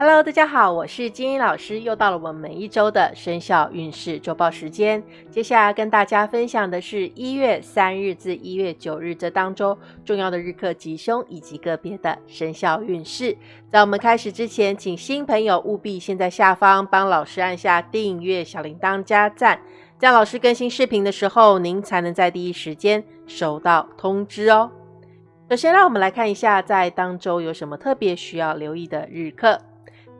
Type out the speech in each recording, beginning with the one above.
Hello，大家好，我是金英老师，又到了我们每一周的生肖运势周报时间。接下来跟大家分享的是一月三日至一月九日这当中重要的日课吉凶以及个别的生肖运势。在我们开始之前，请新朋友务必先在下方帮老师按下订阅、小铃铛加赞，这样老师更新视频的时候，您才能在第一时间收到通知哦。首先，让我们来看一下在当周有什么特别需要留意的日课。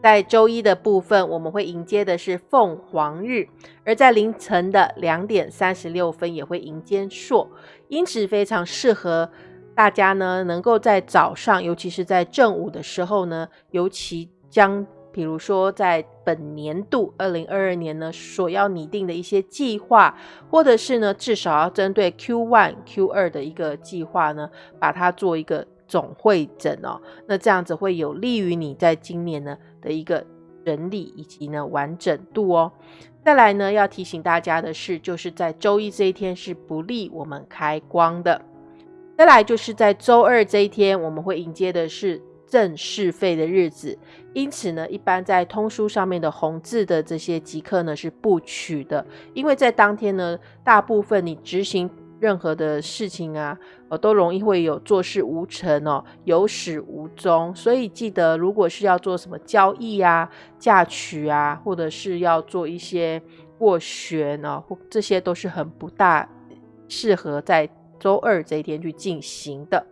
在周一的部分，我们会迎接的是凤凰日，而在凌晨的两点三十六分也会迎接朔，因此非常适合大家呢，能够在早上，尤其是在正午的时候呢，尤其将，比如说在本年度二零二二年呢，所要拟定的一些计划，或者是呢，至少要针对 Q one、Q 二的一个计划呢，把它做一个总会诊哦，那这样子会有利于你在今年呢。的一个整理以及呢完整度哦。再来呢，要提醒大家的是，就是在周一这一天是不利我们开光的。再来就是在周二这一天，我们会迎接的是正式费的日子，因此呢，一般在通书上面的红字的这些即刻呢是不取的，因为在当天呢，大部分你执行。任何的事情啊，呃，都容易会有做事无成哦，有始无终。所以记得，如果是要做什么交易啊、嫁娶啊，或者是要做一些过旋哦，这些都是很不大适合在周二这一天去进行的。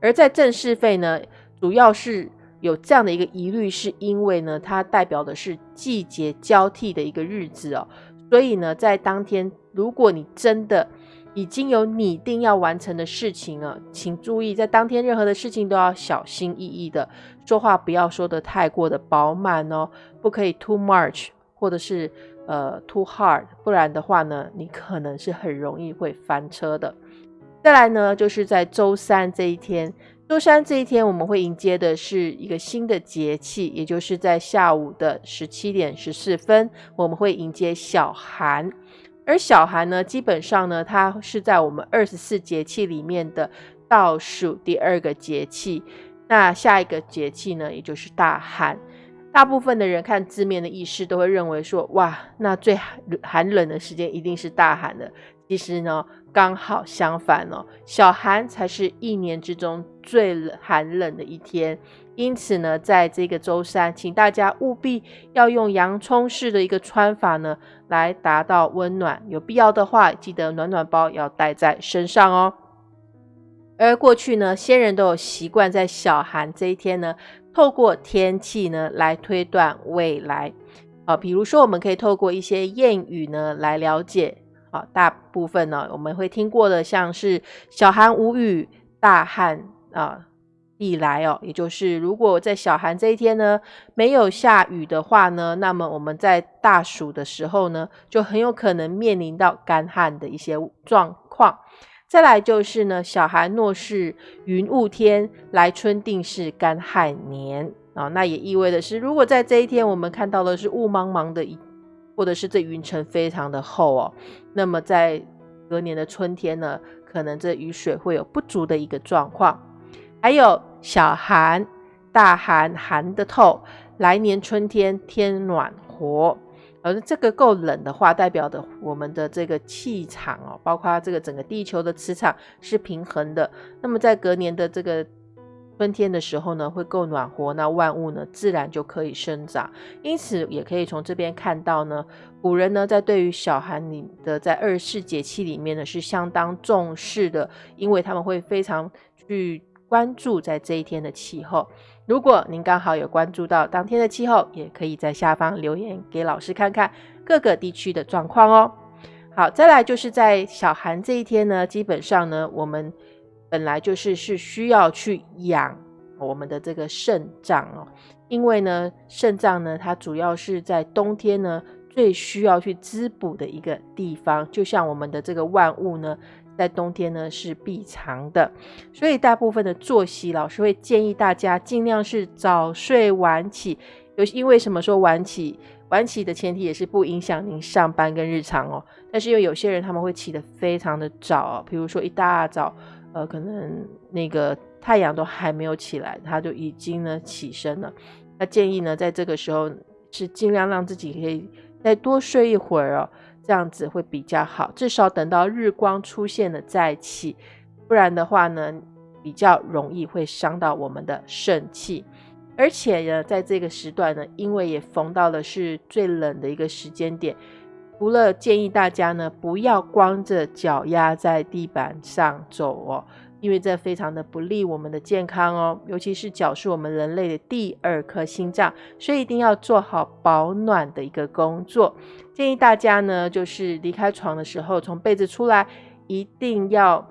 而在正式费呢，主要是有这样的一个疑虑，是因为呢，它代表的是季节交替的一个日子哦，所以呢，在当天，如果你真的已经有拟定要完成的事情了，请注意，在当天任何的事情都要小心翼翼的说话，不要说的太过的饱满哦，不可以 too much，或者是呃 too hard，不然的话呢，你可能是很容易会翻车的。再来呢，就是在周三这一天，周三这一天我们会迎接的是一个新的节气，也就是在下午的十七点十四分，我们会迎接小寒。而小寒呢，基本上呢，它是在我们二十四节气里面的倒数第二个节气。那下一个节气呢，也就是大寒。大部分的人看字面的意思，都会认为说，哇，那最寒冷的时间一定是大寒的。其实呢，刚好相反哦，小寒才是一年之中最寒冷的一天。因此呢，在这个周三，请大家务必要用洋葱式的一个穿法呢，来达到温暖。有必要的话，记得暖暖包要带在身上哦。而过去呢，先人都有习惯在小寒这一天呢，透过天气呢来推断未来。啊，比如说我们可以透过一些谚语呢来了解。啊，大部分呢我们会听过的，像是小寒无雨，大旱啊。以来哦，也就是如果在小寒这一天呢没有下雨的话呢，那么我们在大暑的时候呢，就很有可能面临到干旱的一些状况。再来就是呢，小寒若是云雾天，来春定是干旱年啊。那也意味的是，如果在这一天我们看到的是雾茫茫的，或者是这云层非常的厚哦，那么在隔年的春天呢，可能这雨水会有不足的一个状况。还有小寒、大寒，寒的透。来年春天天暖和，而这个够冷的话，代表的我们的这个气场哦，包括这个整个地球的磁场是平衡的。那么在隔年的这个春天的时候呢，会够暖和，那万物呢自然就可以生长。因此也可以从这边看到呢，古人呢在对于小寒里的在二十四节气里面呢是相当重视的，因为他们会非常去。关注在这一天的气候，如果您刚好有关注到当天的气候，也可以在下方留言给老师看看各个地区的状况哦。好，再来就是在小寒这一天呢，基本上呢，我们本来就是是需要去养我们的这个肾脏哦，因为呢，肾脏呢，它主要是在冬天呢最需要去滋补的一个地方，就像我们的这个万物呢。在冬天呢是必藏的，所以大部分的作息，老师会建议大家尽量是早睡晚起。有因为什么说晚起？晚起的前提也是不影响您上班跟日常哦。但是因为有些人他们会起得非常的早，哦比如说一大早，呃，可能那个太阳都还没有起来，他就已经呢起身了。那建议呢，在这个时候是尽量让自己可以再多睡一会儿哦，这样子会比较好。至少等到日光出现了再起，不然的话呢，比较容易会伤到我们的肾气。而且呢，在这个时段呢，因为也逢到了是最冷的一个时间点，除了建议大家呢不要光着脚丫在地板上走哦。因为这非常的不利我们的健康哦，尤其是脚是我们人类的第二颗心脏，所以一定要做好保暖的一个工作。建议大家呢，就是离开床的时候，从被子出来，一定要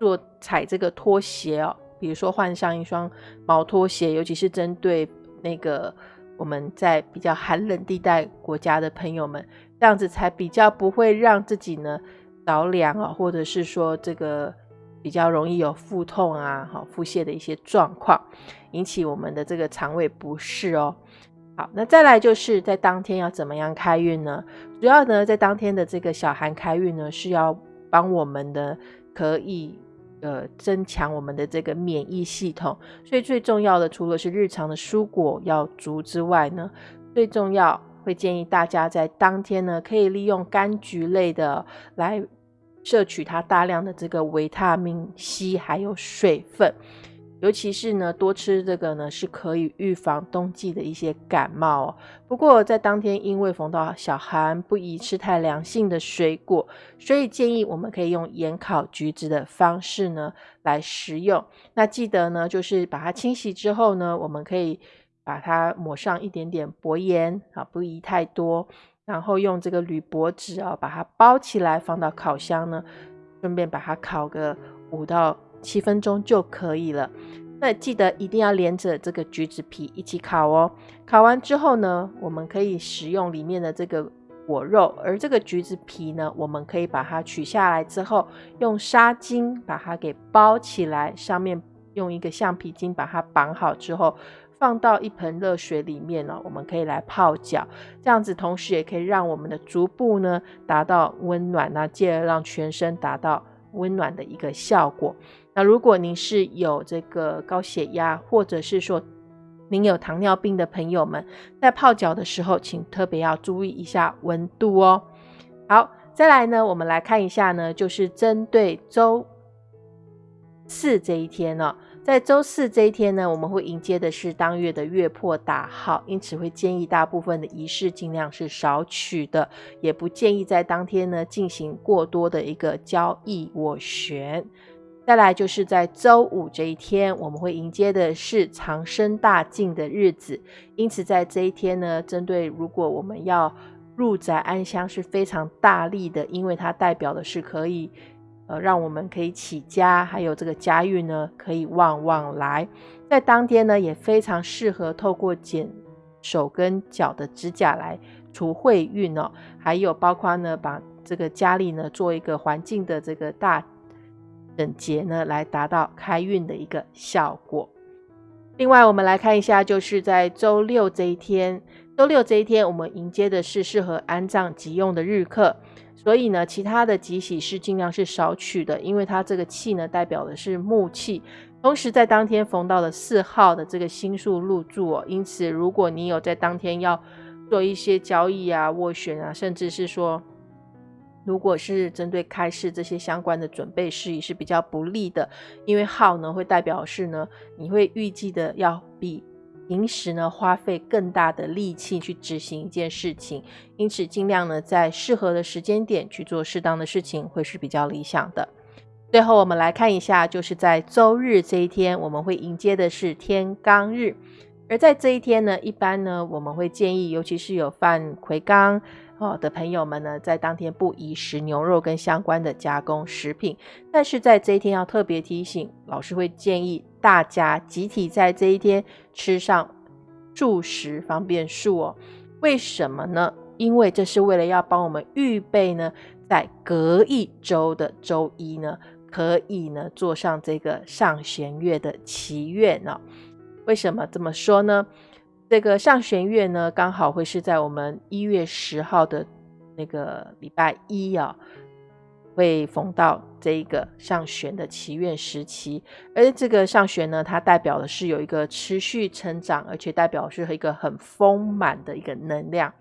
做踩这个拖鞋哦，比如说换上一双毛拖鞋，尤其是针对那个我们在比较寒冷地带国家的朋友们，这样子才比较不会让自己呢着凉啊，或者是说这个。比较容易有腹痛啊，好腹泻的一些状况，引起我们的这个肠胃不适哦。好，那再来就是在当天要怎么样开运呢？主要呢，在当天的这个小寒开运呢，是要帮我们的可以呃增强我们的这个免疫系统。所以最重要的，除了是日常的蔬果要足之外呢，最重要会建议大家在当天呢，可以利用柑橘类的来。摄取它大量的这个维他命 C，还有水分，尤其是呢多吃这个呢是可以预防冬季的一些感冒。不过在当天因为逢到小寒，不宜吃太凉性的水果，所以建议我们可以用盐烤橘子的方式呢来食用。那记得呢就是把它清洗之后呢，我们可以把它抹上一点点薄盐啊，不宜太多。然后用这个铝箔纸啊，把它包起来，放到烤箱呢，顺便把它烤个五到七分钟就可以了。那记得一定要连着这个橘子皮一起烤哦。烤完之后呢，我们可以食用里面的这个果肉，而这个橘子皮呢，我们可以把它取下来之后，用纱巾把它给包起来，上面用一个橡皮筋把它绑好之后。放到一盆热水里面呢，我们可以来泡脚，这样子同时也可以让我们的足部呢达到温暖，那进而让全身达到温暖的一个效果。那如果您是有这个高血压，或者是说您有糖尿病的朋友们，在泡脚的时候，请特别要注意一下温度哦。好，再来呢，我们来看一下呢，就是针对周四这一天呢。在周四这一天呢，我们会迎接的是当月的月破大号，因此会建议大部分的仪式尽量是少取的，也不建议在当天呢进行过多的一个交易斡旋。再来就是在周五这一天，我们会迎接的是长生大进的日子，因此在这一天呢，针对如果我们要入宅安乡是非常大力的，因为它代表的是可以。呃，让我们可以起家，还有这个家运呢，可以旺旺来。在当天呢，也非常适合透过剪手跟脚的指甲来除晦运哦。还有包括呢，把这个家里呢做一个环境的这个大整洁呢，来达到开运的一个效果。另外，我们来看一下，就是在周六这一天，周六这一天，我们迎接的是适合安葬急用的日课。所以呢，其他的吉喜是尽量是少取的，因为它这个气呢代表的是木气，同时在当天逢到了四号的这个星宿入住哦，因此如果你有在当天要做一些交易啊、斡旋啊，甚至是说，如果是针对开市这些相关的准备事宜是比较不利的，因为号呢会代表是呢，你会预计的要比。平时呢，花费更大的力气去执行一件事情，因此尽量呢，在适合的时间点去做适当的事情，会是比较理想的。最后，我们来看一下，就是在周日这一天，我们会迎接的是天罡日，而在这一天呢，一般呢，我们会建议，尤其是有犯魁罡哦的朋友们呢，在当天不宜食牛肉跟相关的加工食品。但是在这一天要特别提醒，老师会建议。大家集体在这一天吃上素食方便素哦，为什么呢？因为这是为了要帮我们预备呢，在隔一周的周一呢，可以呢做上这个上弦月的祈愿呢。为什么这么说呢？这个上弦月呢，刚好会是在我们一月十号的那个礼拜一啊。会逢到这一个上旋的祈愿时期，而这个上旋呢，它代表的是有一个持续成长，而且代表是一个很丰满的一个能量。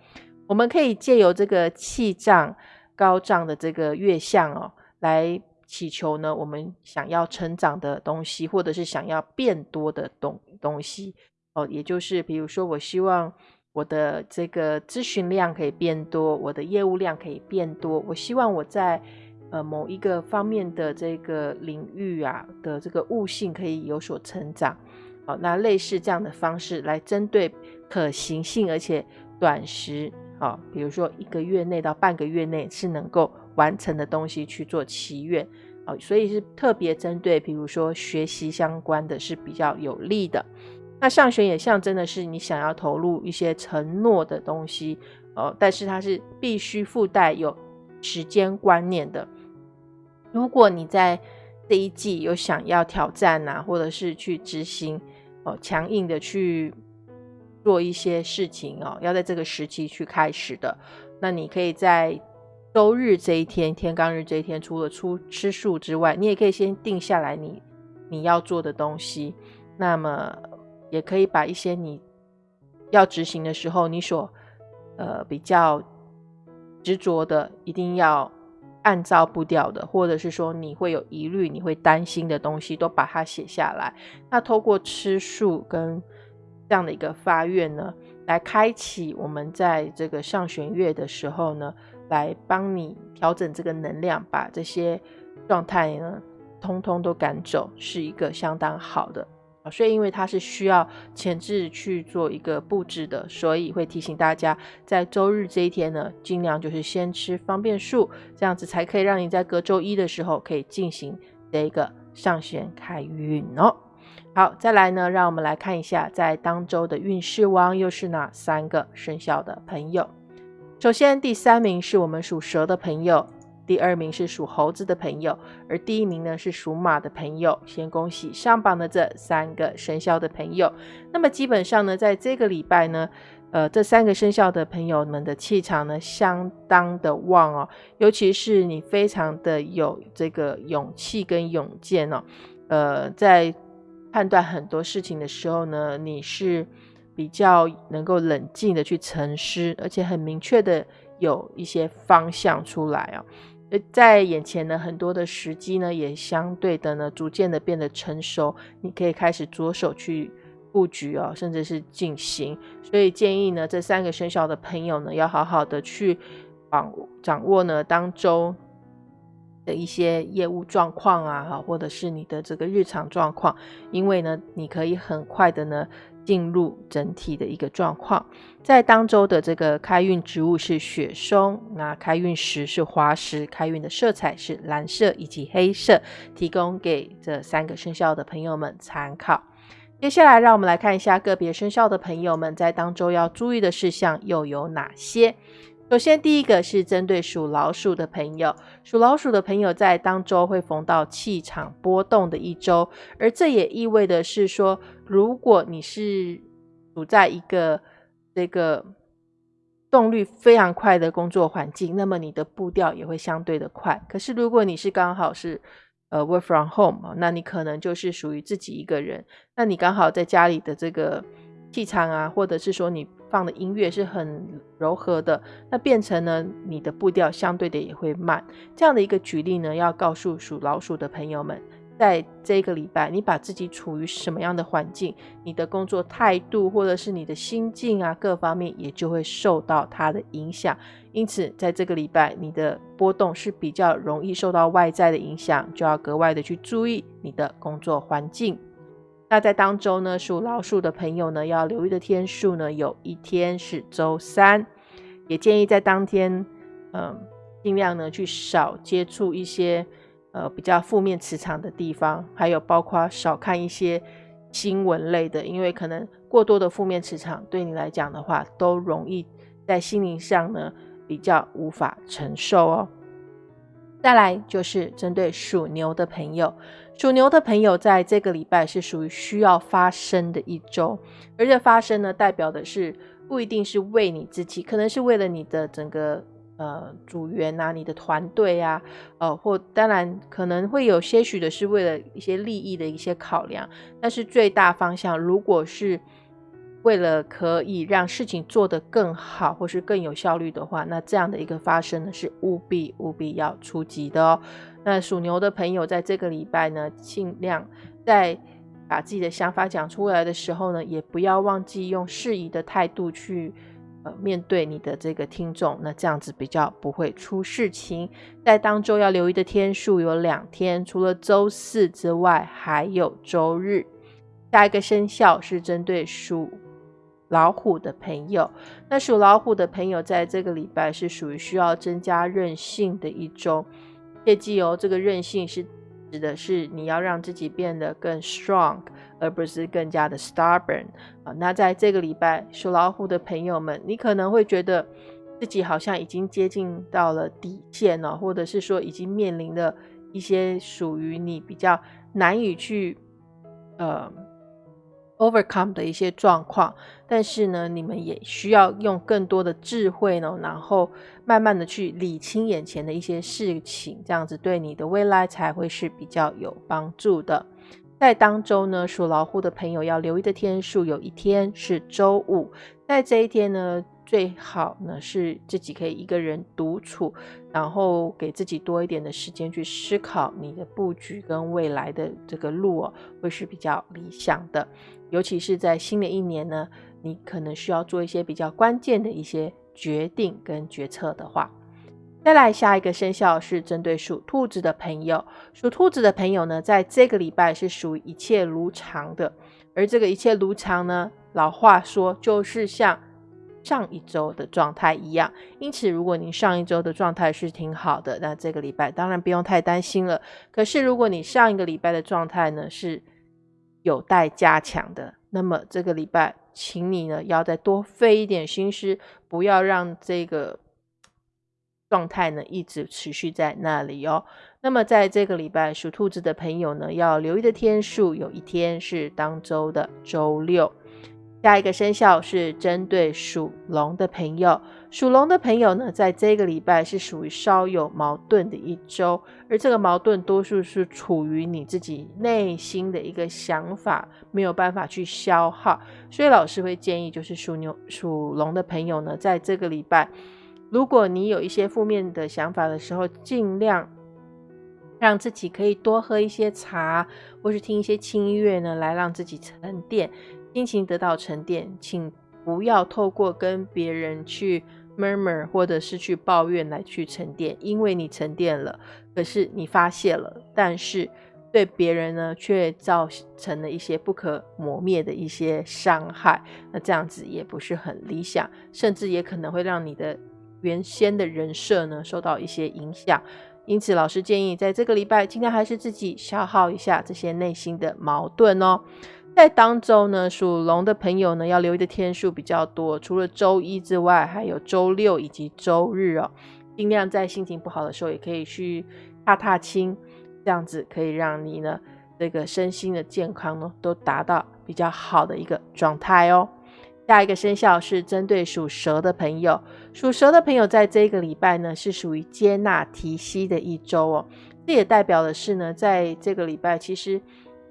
我们可以借由这个气胀高涨的这个月相哦，来祈求呢，我们想要成长的东西，或者是想要变多的东东西哦，也就是比如说，我希望我的这个咨询量可以变多，我的业务量可以变多，我希望我在。呃，某一个方面的这个领域啊的这个悟性可以有所成长，好，那类似这样的方式来针对可行性而且短时，啊，比如说一个月内到半个月内是能够完成的东西去做祈愿，哦，所以是特别针对，比如说学习相关的是比较有利的。那上旋也象征的是你想要投入一些承诺的东西，哦，但是它是必须附带有时间观念的。如果你在这一季有想要挑战呐，或者是去执行哦，强硬的去做一些事情哦，要在这个时期去开始的，那你可以在周日这一天、天罡日这一天，除了出吃素之外，你也可以先定下来你你要做的东西。那么也可以把一些你要执行的时候，你所呃比较执着的，一定要。按照步调的，或者是说你会有疑虑、你会担心的东西，都把它写下来。那透过吃素跟这样的一个发愿呢，来开启我们在这个上弦月的时候呢，来帮你调整这个能量，把这些状态呢，通通都赶走，是一个相当好的。所以，因为它是需要前置去做一个布置的，所以会提醒大家，在周日这一天呢，尽量就是先吃方便素，这样子才可以让你在隔周一的时候可以进行这一个上弦开运哦。好，再来呢，让我们来看一下，在当周的运势王又是哪三个生肖的朋友。首先，第三名是我们属蛇的朋友。第二名是属猴子的朋友，而第一名呢是属马的朋友。先恭喜上榜的这三个生肖的朋友。那么基本上呢，在这个礼拜呢，呃，这三个生肖的朋友们的气场呢相当的旺哦，尤其是你非常的有这个勇气跟勇健哦，呃，在判断很多事情的时候呢，你是比较能够冷静的去沉思，而且很明确的有一些方向出来哦。呃，在眼前呢，很多的时机呢，也相对的呢，逐渐的变得成熟。你可以开始着手去布局哦，甚至是进行。所以建议呢，这三个生肖的朋友呢，要好好的去掌掌握呢当周的一些业务状况啊，哈，或者是你的这个日常状况，因为呢，你可以很快的呢。进入整体的一个状况，在当周的这个开运植物是雪松，那开运石是滑石，开运的色彩是蓝色以及黑色，提供给这三个生肖的朋友们参考。接下来，让我们来看一下个别生肖的朋友们在当周要注意的事项又有哪些。首先，第一个是针对属老鼠的朋友，属老鼠的朋友在当周会逢到气场波动的一周，而这也意味的是说，如果你是处在一个这个动力非常快的工作环境，那么你的步调也会相对的快。可是，如果你是刚好是呃 work from home，那你可能就是属于自己一个人，那你刚好在家里的这个气场啊，或者是说你。放的音乐是很柔和的，那变成呢，你的步调相对的也会慢。这样的一个举例呢，要告诉属老鼠的朋友们，在这个礼拜，你把自己处于什么样的环境，你的工作态度或者是你的心境啊，各方面也就会受到它的影响。因此，在这个礼拜，你的波动是比较容易受到外在的影响，就要格外的去注意你的工作环境。那在当周呢，属老鼠的朋友呢，要留意的天数呢，有一天是周三，也建议在当天，嗯，尽量呢去少接触一些呃比较负面磁场的地方，还有包括少看一些新闻类的，因为可能过多的负面磁场对你来讲的话，都容易在心灵上呢比较无法承受哦。再来就是针对属牛的朋友，属牛的朋友在这个礼拜是属于需要发生的一周，而这发生呢，代表的是不一定是为你自己，可能是为了你的整个呃组员啊，你的团队啊，呃，或当然可能会有些许的是为了一些利益的一些考量，但是最大方向如果是为了可以让事情做得更好或是更有效率的话，那这样的一个发生呢是务必务必要出击的哦。那属牛的朋友在这个礼拜呢，尽量在把自己的想法讲出来的时候呢，也不要忘记用适宜的态度去呃面对你的这个听众，那这样子比较不会出事情。在当周要留意的天数有两天，除了周四之外，还有周日。下一个生肖是针对属。老虎的朋友，那属老虎的朋友，在这个礼拜是属于需要增加韧性的一周。切记哦，这个韧性是指的是你要让自己变得更 strong，而不是更加的 stubborn 啊。那在这个礼拜，属老虎的朋友们，你可能会觉得自己好像已经接近到了底线了，或者是说已经面临了一些属于你比较难以去呃。Overcome 的一些状况，但是呢，你们也需要用更多的智慧呢，然后慢慢的去理清眼前的一些事情，这样子对你的未来才会是比较有帮助的。在当周呢，属老虎的朋友要留意的天数，有一天是周五，在这一天呢。最好呢是自己可以一个人独处，然后给自己多一点的时间去思考你的布局跟未来的这个路哦，会是比较理想的。尤其是在新的一年呢，你可能需要做一些比较关键的一些决定跟决策的话。再来下一个生肖是针对属兔子的朋友，属兔子的朋友呢，在这个礼拜是属于一切如常的，而这个一切如常呢，老话说就是像。上一周的状态一样，因此如果你上一周的状态是挺好的，那这个礼拜当然不用太担心了。可是如果你上一个礼拜的状态呢是有待加强的，那么这个礼拜，请你呢要再多费一点心思，不要让这个状态呢一直持续在那里哦。那么在这个礼拜，属兔子的朋友呢要留意的天数，有一天是当周的周六。下一个生肖是针对属龙的朋友，属龙的朋友呢，在这个礼拜是属于稍有矛盾的一周，而这个矛盾多数是处于你自己内心的一个想法没有办法去消耗，所以老师会建议，就是属牛、属龙的朋友呢，在这个礼拜，如果你有一些负面的想法的时候，尽量让自己可以多喝一些茶，或是听一些轻音乐呢，来让自己沉淀。心情得到沉淀，请不要透过跟别人去 murmur 或者是去抱怨来去沉淀，因为你沉淀了，可是你发泄了，但是对别人呢却造成了一些不可磨灭的一些伤害，那这样子也不是很理想，甚至也可能会让你的原先的人设呢受到一些影响。因此，老师建议在这个礼拜尽量还是自己消耗一下这些内心的矛盾哦。在当周呢，属龙的朋友呢，要留意的天数比较多，除了周一之外，还有周六以及周日哦。尽量在心情不好的时候，也可以去踏踏青，这样子可以让你呢，这个身心的健康呢，都达到比较好的一个状态哦。下一个生肖是针对属蛇的朋友，属蛇的朋友在这个礼拜呢，是属于接纳提息的一周哦。这也代表的是呢，在这个礼拜，其实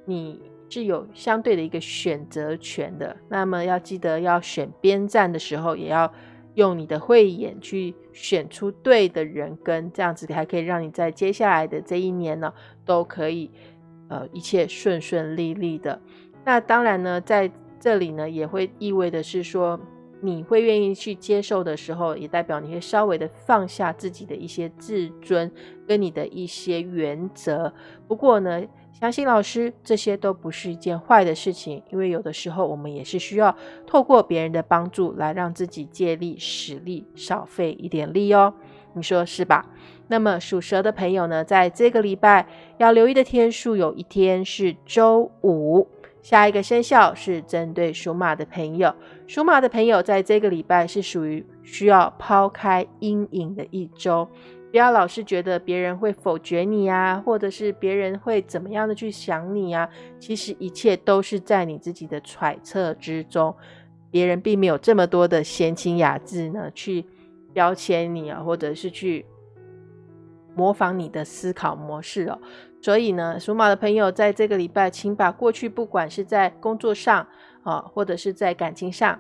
你。是有相对的一个选择权的，那么要记得要选边站的时候，也要用你的慧眼去选出对的人，跟这样子还可以让你在接下来的这一年呢，都可以呃一切顺顺利利的。那当然呢，在这里呢，也会意味的是说，你会愿意去接受的时候，也代表你会稍微的放下自己的一些自尊跟你的一些原则。不过呢。相信老师，这些都不是一件坏的事情，因为有的时候我们也是需要透过别人的帮助来让自己借力使力，少费一点力哦。你说是吧？那么属蛇的朋友呢，在这个礼拜要留意的天数，有一天是周五。下一个生肖是针对属马的朋友，属马的朋友在这个礼拜是属于需要抛开阴影的一周。不要老是觉得别人会否决你呀，或者是别人会怎么样的去想你呀？其实一切都是在你自己的揣测之中，别人并没有这么多的闲情雅致呢，去标签你啊，或者是去模仿你的思考模式哦。所以呢，属马的朋友在这个礼拜，请把过去不管是在工作上啊，或者是在感情上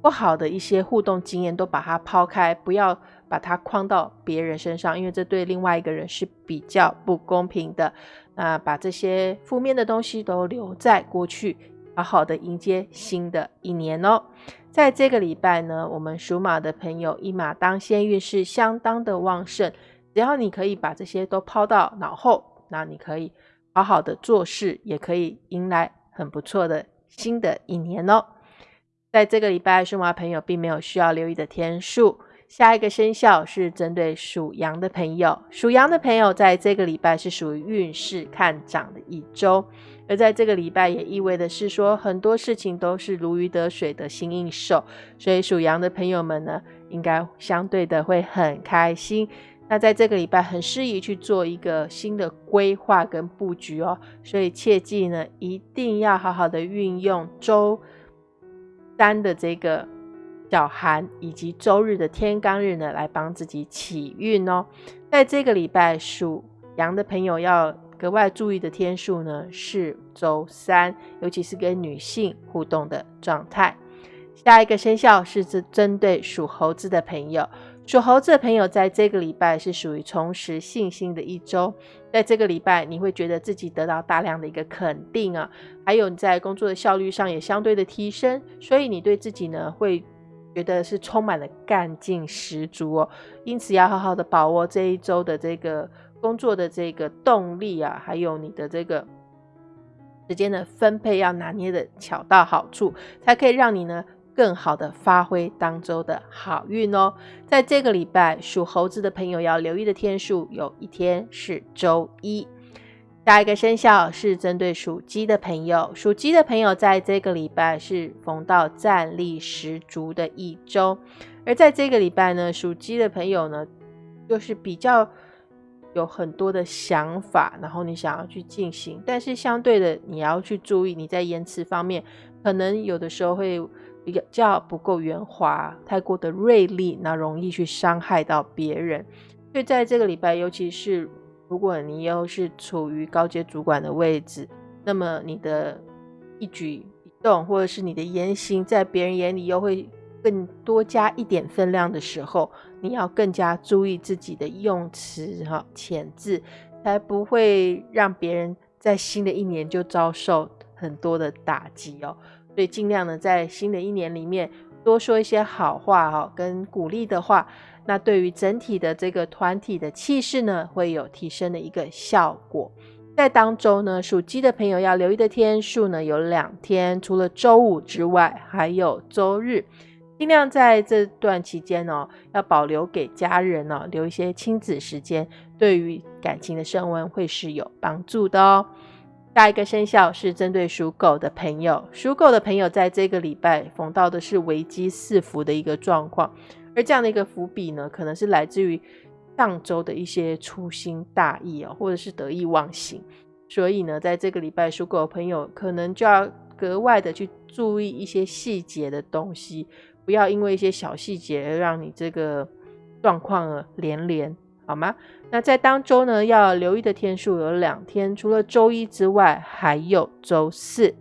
不好的一些互动经验，都把它抛开，不要把它框到别人身上，因为这对另外一个人是比较不公平的。那把这些负面的东西都留在过去，好好的迎接新的一年哦。在这个礼拜呢，我们属马的朋友一马当先，运势相当的旺盛。只要你可以把这些都抛到脑后。那你可以好好的做事，也可以迎来很不错的新的一年哦。在这个礼拜，属马朋友并没有需要留意的天数。下一个生肖是针对属羊的朋友，属羊的朋友在这个礼拜是属于运势看涨的一周，而在这个礼拜也意味的是说很多事情都是如鱼得水的新应手，所以属羊的朋友们呢，应该相对的会很开心。那在这个礼拜很适宜去做一个新的规划跟布局哦，所以切记呢，一定要好好的运用周三的这个小寒以及周日的天罡日呢，来帮自己起运哦。在这个礼拜属羊的朋友要格外注意的天数呢，是周三，尤其是跟女性互动的状态。下一个生肖是针针对属猴子的朋友。属猴子的朋友，在这个礼拜是属于重拾信心的一周。在这个礼拜，你会觉得自己得到大量的一个肯定啊，还有你在工作的效率上也相对的提升，所以你对自己呢会觉得是充满了干劲十足哦。因此，要好好的把握这一周的这个工作的这个动力啊，还有你的这个时间的分配要拿捏的巧到好处，才可以让你呢。更好的发挥当周的好运哦，在这个礼拜属猴子的朋友要留意的天数，有一天是周一。下一个生肖是针对属鸡的朋友，属鸡的朋友在这个礼拜是逢到战力十足的一周，而在这个礼拜呢，属鸡的朋友呢，就是比较有很多的想法，然后你想要去进行，但是相对的你要去注意你在言辞方面，可能有的时候会。比较不够圆滑，太过的锐利，那容易去伤害到别人。所以在这个礼拜，尤其是如果你又是处于高阶主管的位置，那么你的一举一动，或者是你的言行，在别人眼里又会更多加一点分量的时候，你要更加注意自己的用词哈、遣字，才不会让别人在新的一年就遭受很多的打击哦。所以尽量呢，在新的一年里面多说一些好话哈，跟鼓励的话，那对于整体的这个团体的气势呢，会有提升的一个效果。在当周呢，属鸡的朋友要留意的天数呢，有两天，除了周五之外，还有周日，尽量在这段期间呢，要保留给家人呢，留一些亲子时间，对于感情的升温会是有帮助的哦。下一个生肖是针对属狗的朋友，属狗的朋友在这个礼拜逢到的是危机四伏的一个状况，而这样的一个伏笔呢，可能是来自于上周的一些粗心大意哦，或者是得意忘形，所以呢，在这个礼拜属狗的朋友可能就要格外的去注意一些细节的东西，不要因为一些小细节而让你这个状况连连。好吗？那在当周呢，要留意的天数有两天，除了周一之外，还有周四。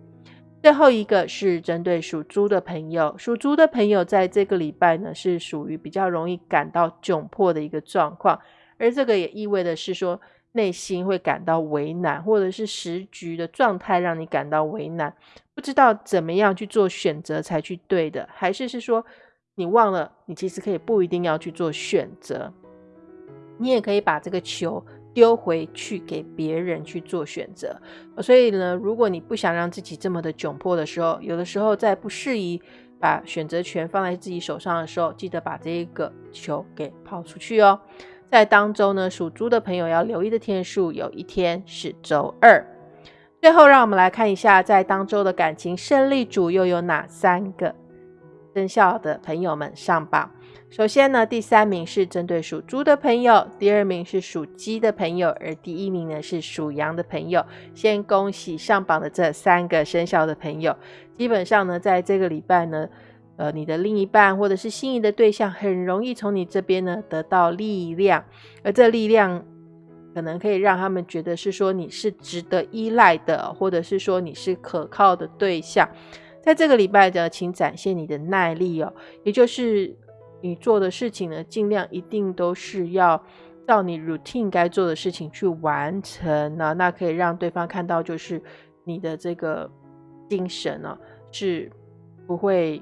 最后一个是针对属猪的朋友，属猪的朋友在这个礼拜呢，是属于比较容易感到窘迫的一个状况，而这个也意味的是说，内心会感到为难，或者是时局的状态让你感到为难，不知道怎么样去做选择才去对的，还是是说你忘了，你其实可以不一定要去做选择。你也可以把这个球丢回去给别人去做选择，所以呢，如果你不想让自己这么的窘迫的时候，有的时候在不适宜把选择权放在自己手上的时候，记得把这个球给抛出去哦。在当周呢，属猪的朋友要留意的天数，有一天是周二。最后，让我们来看一下，在当周的感情胜利组又有哪三个生肖的朋友们上榜。首先呢，第三名是针对属猪的朋友，第二名是属鸡的朋友，而第一名呢是属羊的朋友。先恭喜上榜的这三个生肖的朋友。基本上呢，在这个礼拜呢，呃你的另一半或者是心仪的对象，很容易从你这边呢得到力量，而这力量可能可以让他们觉得是说你是值得依赖的，或者是说你是可靠的对象。在这个礼拜的，请展现你的耐力哦，也就是你做的事情呢，尽量一定都是要照你 routine 该做的事情去完成呢，那可以让对方看到，就是你的这个精神呢是不会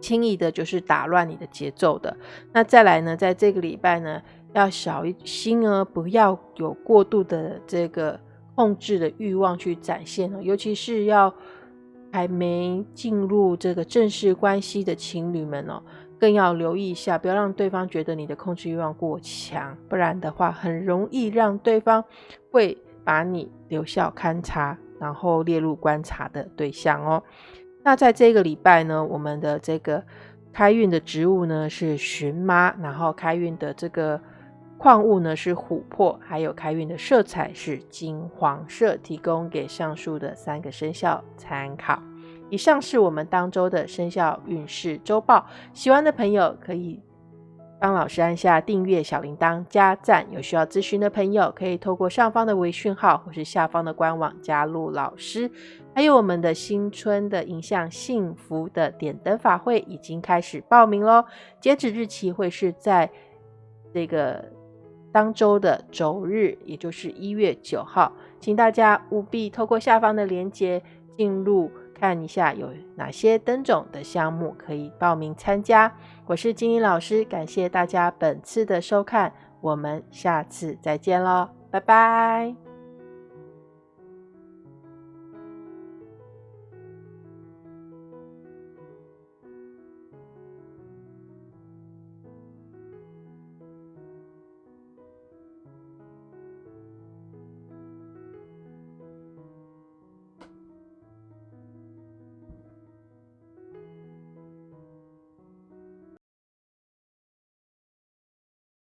轻易的，就是打乱你的节奏的。那再来呢，在这个礼拜呢，要小心哦，不要有过度的这个控制的欲望去展现哦，尤其是要。还没进入这个正式关系的情侣们哦，更要留意一下，不要让对方觉得你的控制欲望过强，不然的话，很容易让对方会把你留校勘察，然后列入观察的对象哦。那在这个礼拜呢，我们的这个开运的植物呢是荨麻，然后开运的这个。矿物呢是琥珀，还有开运的色彩是金黄色，提供给上述的三个生肖参考。以上是我们当周的生肖运势周报，喜欢的朋友可以帮老师按下订阅、小铃铛、加赞。有需要咨询的朋友，可以透过上方的微讯号或是下方的官网加入老师。还有我们的新春的影像幸福的点灯法会已经开始报名喽，截止日期会是在这个。当周的周日，也就是一月九号，请大家务必透过下方的链接进入看一下有哪些灯种的项目可以报名参加。我是金英老师，感谢大家本次的收看，我们下次再见喽，拜拜。